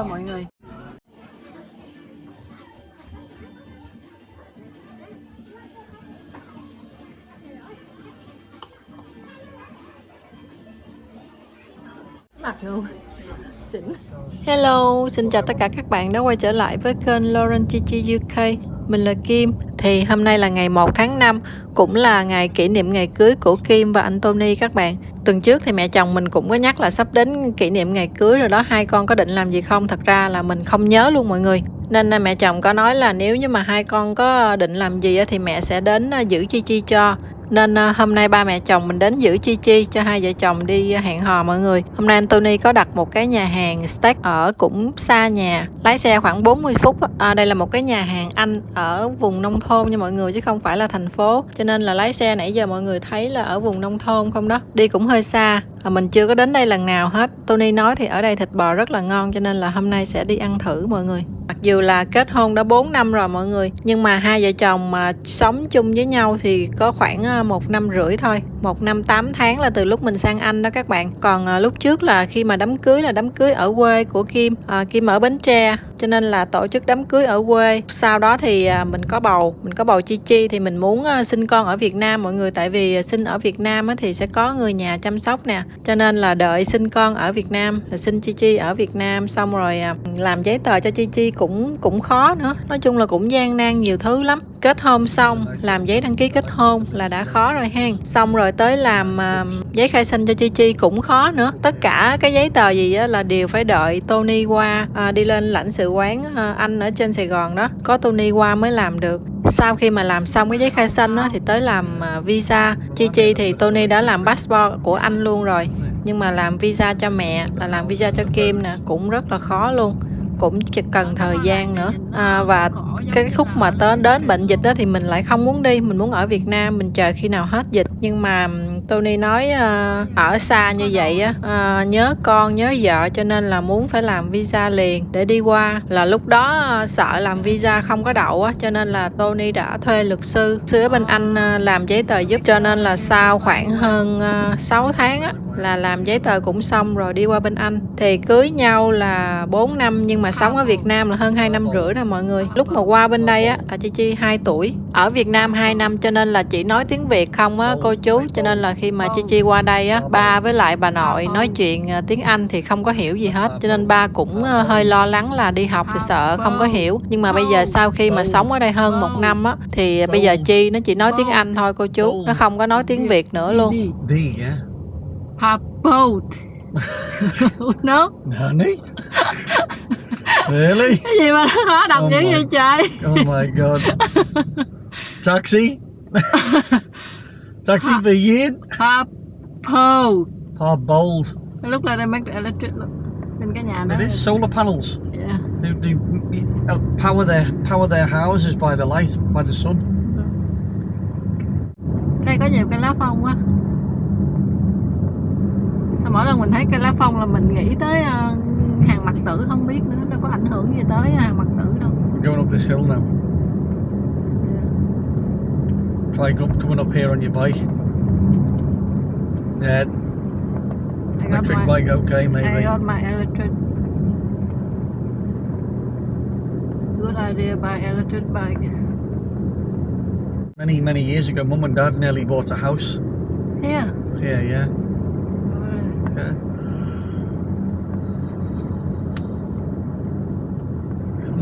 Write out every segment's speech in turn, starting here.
thôi mọi người. Mặt luôn. Hello, xin chào tất cả các bạn đã quay trở lại với kênh Lauren Chichi UK mình là Kim. Thì hôm nay là ngày 1 tháng 5 Cũng là ngày kỷ niệm ngày cưới của Kim và anh Tony các bạn. Tuần trước thì mẹ chồng mình cũng có nhắc là sắp đến kỷ niệm ngày cưới rồi đó, Hai con có định làm gì không? Thật ra là mình không nhớ luôn mọi người. Nên à, mẹ chồng có nói là nếu như mà hai con có định làm gì thì mẹ sẽ đến à, giữ Chi Chi cho nên à, hôm nay ba mẹ chồng mình đến giữ Chi Chi cho hai vợ chồng đi hẹn hò mọi người. Hôm nay Anthony có đặt một cái nhà hàng steak ở cũng xa nhà lái xe khoảng 40 phút à, đây là một cái nhà hàng Anh ở vùng nông thôn nha mọi người chứ không phải là thành phố. Cho nên là lái xe nãy giờ mọi người thấy là ở vùng nông thôn không đó. Đi cũng hơi xa à, mình chưa có đến đây lần nào hết. Tony nói thì ở đây thịt bò rất là ngon cho nên là hôm nay sẽ đi ăn thử mọi người. Mặc dù là kết hôn đã 4 năm rồi mọi người nhưng mà hai vợ chồng mà sống chung với nhau thì có khoảng à, một năm rưỡi thôi. Một năm 8 tháng là từ lúc mình sang Anh đó các bạn. Còn à, lúc trước là khi mà đám cưới là đám cưới ở quê của Kim à, Kim ở Bến Tre cho nên là tổ chức đám cưới ở quê. Sau đó thì à, mình có bầu mình có bầu Chi Chi thì mình muốn à, sinh con ở Việt Nam. Mọi người tại vì à, sinh ở Việt Nam thì sẽ có người nhà chăm sóc nè. Cho nên là đợi sinh con ở Việt Nam là sinh Chi Chi ở Việt Nam. Xong rồi làm giấy tờ cho Chi Chi cũng cũng khó nữa. Nói chung là cũng gian nan nhiều thứ lắm. Kết hôn xong làm giấy đăng ký kết hôn là đã khó rồi hen. Xong rồi tới làm uh, giấy khai sinh cho chi chi cũng khó nữa. Tất cả cái giấy tờ gì là đều phải đợi tony qua uh, đi lên lãnh sự quán ờ, anh ở trên sài gòn đó có tony qua mới làm được. Sau khi mà làm xong cái giấy khai sinh đó thì tới làm ờ, visa. Chi chi thì tony đã làm passport của anh luôn rồi nhưng mà làm visa cho mẹ là làm visa cho kim nè cũng rất là khó luôn cũng cần thời gian nữa. À, và cái khúc mà tới đến bệnh dịch đó thì mình lại không muốn đi mình muốn ở Việt Nam mình chờ khi nào hết dịch. Nhưng mà Tony nói uh, ở xa như vậy á uh, nhớ con nhớ vợ cho nên là muốn phải làm visa liền để đi qua. Là lúc đó uh, sợ làm visa không có đậu á cho nên là Tony đã thuê luật sư sư ở bên Anh uh, làm giấy tờ giúp cho nên là sau khoảng hơn uh, 6 tháng á là làm giấy tờ cũng xong rồi đi qua bên Anh. Thì cưới nhau là 4 năm nhưng mà sống ở Việt Nam là hơn 2 năm rưỡi rồi mọi người. Lúc mà qua bên đây á là Chi Chi 2 tuổi ở Việt Nam 2 năm cho nên là chỉ nói tiếng Việt không á cô chú cho nên là khi mà Chi Chi qua đây á ba với lại bà nội nói chuyện à, tiếng Anh thì không có hiểu gì hết cho nên ba cũng à, hơi lo lắng là đi học thì sợ không có hiểu nhưng mà bây giờ sau khi mà sống ở đây hơn một năm á thì bây giờ Chi nó chỉ nói tiếng Anh thôi cô chú nó không có nói tiếng Việt nữa luôn. A boat. no. Honey? really? Cái gì mà nó khó đọc Oh dữ vậy trời? Oh my god. Taxi? Taxi for Ian? A boat. Oh, bold. Lúc là đây make the electric look. Nhà đó. It is solar panels. Yeah. They, they uh, power their power their houses by the light, by the sun. Đây có nhiều cây lá phong quá. Sao mỗi lần mình thấy cây lá phong là mình nghĩ tới ờ, hàng mặt tử không biết nữa nó có ảnh hưởng gì tới hàng mặt tử đâu. We're going up this hill now. Try coming up here on your bike. Yeah, electric my, bike, okay, maybe. I got my electric. Good idea buy electric bike. Many, many years ago, Mum and Dad nearly bought a house Yeah. here, yeah. yeah.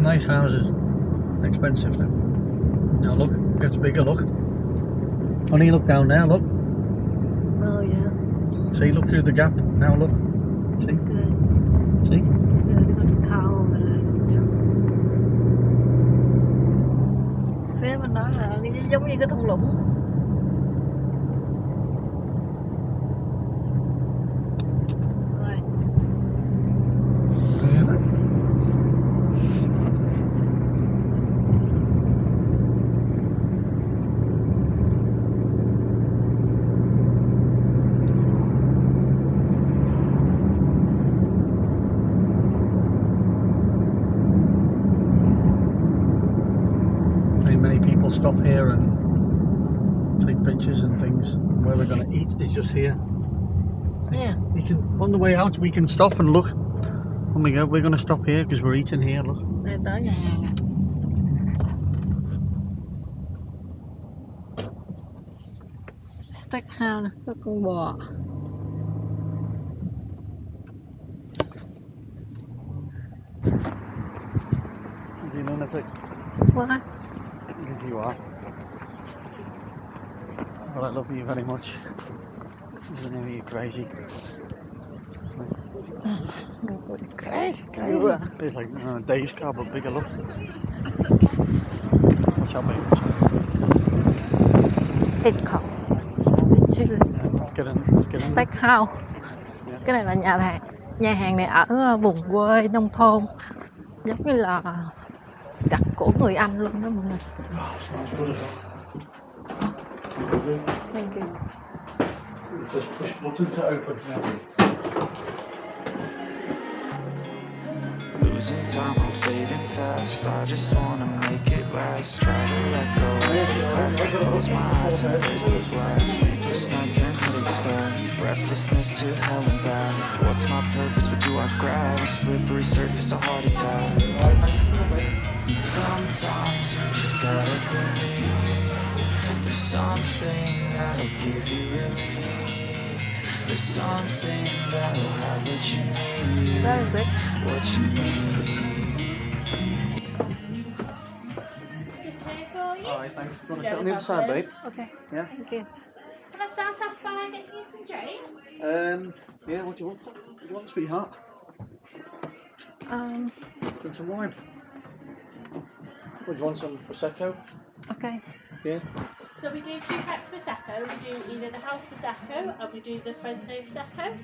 Nice houses. Expensive now. Now look, gets bigger, look. Honey, look down there, look. Oh yeah. See, look through the gap. Now look. See, Good. see. Yeah, we got a cow over there. Phía bên đó là giống như cái thung lũng. And pictures and things. Where we're going to eat is just here. Yeah. You can on the way out we can stop and look When we go, we're going to stop here because we're eating here. Look. Đây tới nhà hàng à. Steak house nè, có con bò. Do you know nothing? What? You are. Well, I love you very much. Isn't it you crazy? Crazy, are. It's like uh, Dave's car, but bigger. Look. Chili. Let's get in. Let's get in. Steak house. Cái này là nhà hàng. Nhà hàng này ở ờ, vùng quê nông thôn. Giống như là đặt của người Anh luôn đó mọi người. Smells good as well. Thank you. Just push button to open. Yeah. Losing time, I'm fading fast. I just wanna make it last. Try to let go of the past. I close my eyes, embrace the blast. Sleepless nights and headache stack. Restlessness to hell and back. What's my purpose? What do I grab? A slippery surface, a heart attack. And sometimes you just gotta believe. There's something that'll give you relief. There's something that'll have what you need Very good. what you need. Alright, thanks. You want to sit on the other side, babe? Okay. Yeah. Thank you. Can I start off by getting you some drink? Um, yeah, what do you want? What do you want, sweetheart? Um, Drink some wine. What do you want? Some prosecco? okay. Yeah. So we do two types of prosecco. We do either the house prosecco and we do the Fresno prosecco.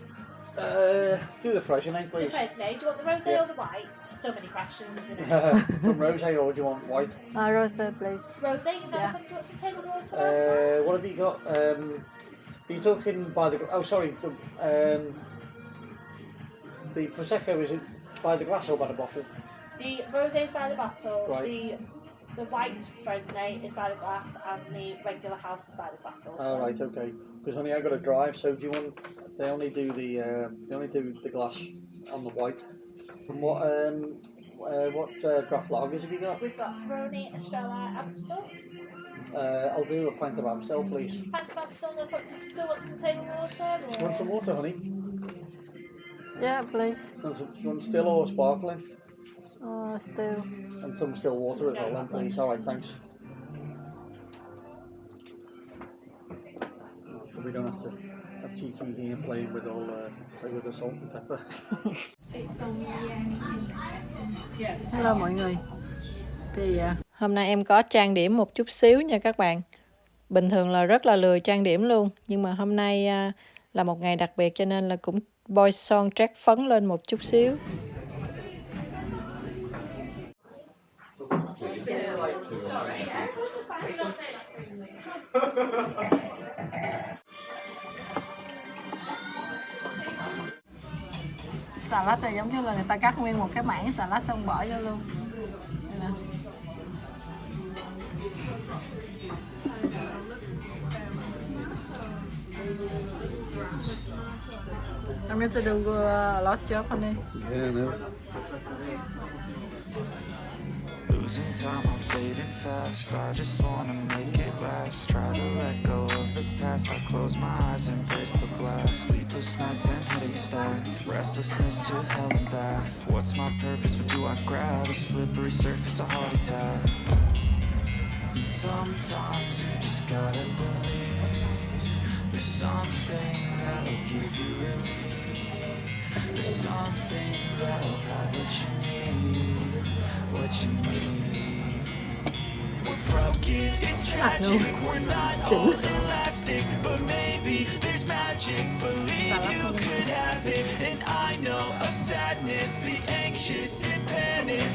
Uh, do the Fresno, eh, The please. Fresno, do you want the rosé Yeah. or the white? So many questions, isn't it? From rosé, or do you want white? Uh, Rosa, please. rosé, you got Yeah. a hundred watts of table water last Uh, what have you got? Um, are you talking by the? Oh, sorry. The, um, the prosecco is it by the glass or by the bottle? The rosé is by the bottle. Right. The the white Fresno is by the glass, and the regular house is by the glass. Also. Oh, right, okay. Because only I got to drive, so do you want? They only do the uh, they only do the glass on the white. And what um uh, what uh, draft lagers have you got? We've got Peroni, Estrella, Amstel. Uh, I'll do a pint of Amstel, please. Pint of Amstel, no point. Do you still want some table water? Do you want some water, honey? Yeah, please. Do you want, some, do you want still or sparkling? Uh, still. And some still water as well, then, please. All right, thanks. We don't have to have cheeky here playing with all uh, play with the salt and pepper. Hello mọi người. Thì à, hôm nay em có trang điểm một chút xíu nha các bạn. Bình thường là rất là lười trang điểm luôn, nhưng mà hôm nay à, là một ngày đặc biệt cho nên là cũng bôi son trát phấn lên một chút xíu. Salad này giống như là người ta cắt nguyên một cái mảng salad xong bỏ vô luôn. Đây nè. I'm going to do a lot job on it. Yeah, no. Losing time, I'm fading fast. I just wanna make it last. Past. I close my eyes, embrace the blast. Sleepless nights and headache stack. Restlessness to hell and back. What's my purpose? What do I grab? A slippery surface, a heart attack. And sometimes you just gotta believe. There's something that'll give you relief. There's something that'll have what you need. What you need. Not all elastic, but maybe there's magic. Believe you could have it. And I know of sadness, the anxious and panic,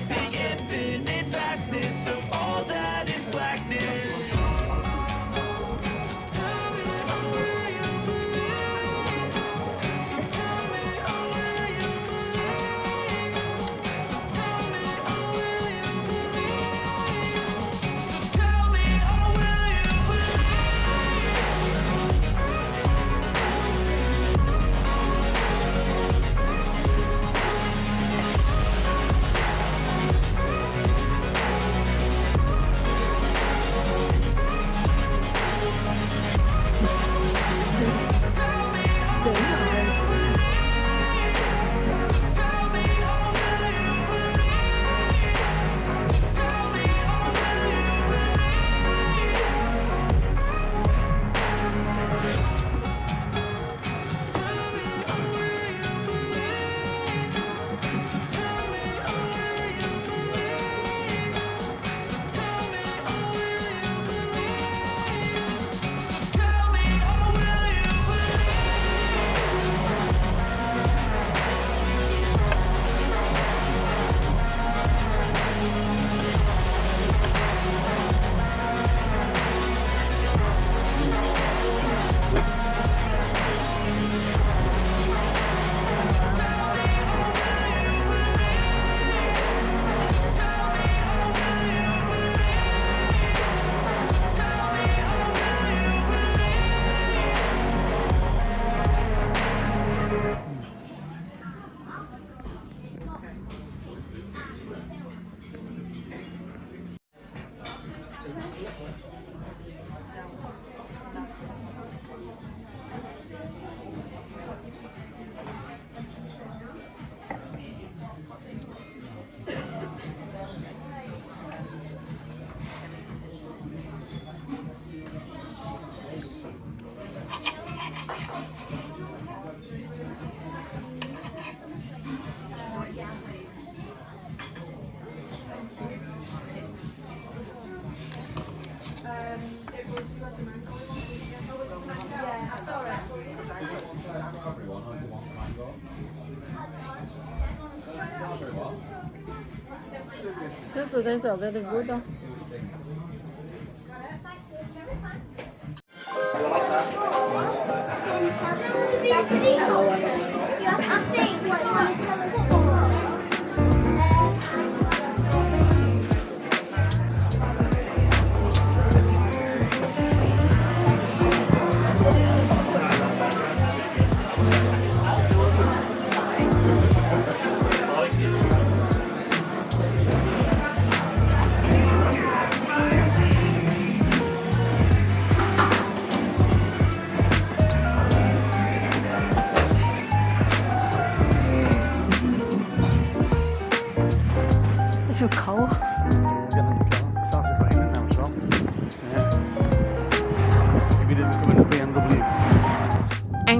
Super thanks are very good though. I think what you want to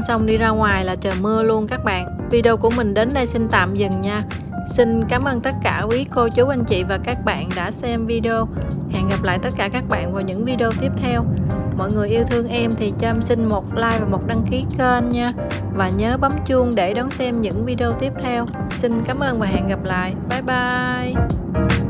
xong đi ra ngoài là trời mưa luôn các bạn. Video của mình đến đây xin tạm dừng nha. Xin cảm ơn tất cả quý cô chú, anh chị và các bạn đã xem video. Hẹn gặp lại tất cả các bạn vào những video tiếp theo. Mọi người yêu thương em thì cho em xin một like và một đăng ký kênh nha. Và nhớ bấm chuông để đón xem những video tiếp theo. Xin cảm ơn và hẹn gặp lại. Bye bye.